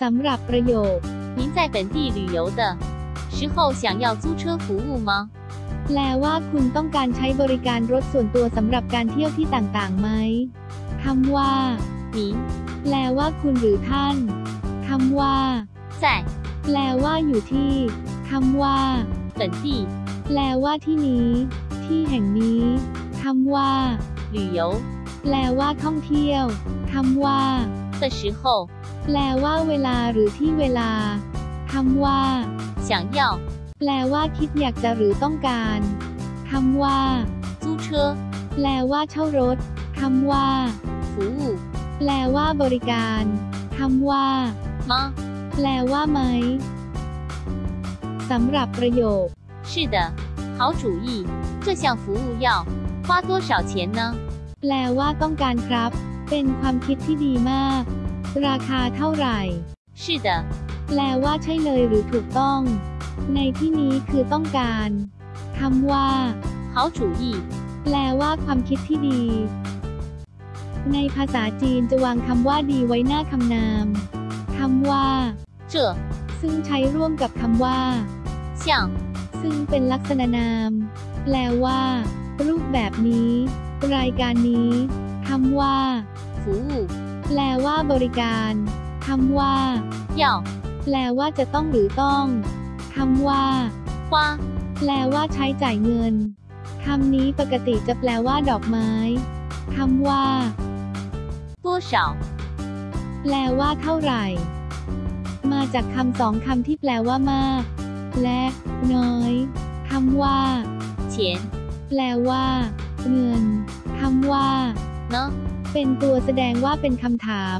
สำหรับประโยค 您在本地旅游的时候想要租车服务吗？ แปลว่าคุณต้องการใช้บริการรถส่วนตัวสำหรับการเที่ยวที่ต่างๆไหมคำว่า 您 แปลว่าคุณหรือท่านคำว่า 在 แปลว่าอยู่ที่คำว่า 本地 แปลว่าที่นี้ ที่แห่งนี้คำว่า 旅游 แปลว่าท่องเที่ยวคำว่า 的时候 แปลว่าเวลาหรือที่เวลาคำว่า 想要 แปลว่าคิดอยากจะหรือต้องการคำว่า 租车 แปลว่าเช่ารถคำว่า 服务 แปลว่าบริการคำว่า 吗？ แปลว่าไหมสำหรับประโยค 是的，好主意。这项服务要花多少钱呢？ แปลว่าต้องการครับ เป็นความคิดที่ดีมาก ราคาเท่าไหร่ 是的， แปลว่าใช่เลยหรือถูกต้อง ในที่นี้คือต้องการคำว่า 好主意。 แปลว่าความคิดที่ดี ในภาษาจีนจะวางคำว่าดีไว้หน้าคำนามคำว่า 这 ซึ่งใช้ร่วมกับคำว่า 像 ซึ่งเป็นลักษณะนาม แปลว่า รูปแบบนี้ รายการนี้คำว่า 服务 แปลว่าบริการคำว่าหยอกแปลว่าจะต้องหรือต้องคำว่าว้าแปลว่าใช้จ่ายเงินคำนี้ปกติจะแปลว่าดอกไม้คำว่า多少แปลว่าเท่าไหร่ มาจากคำสองคำที่แปลว่ามาก และน้อยคำว่าเฉียนแปลว่า เงินคำว่าเนาะ เป็นตัวแสดงว่าเป็นคำถาม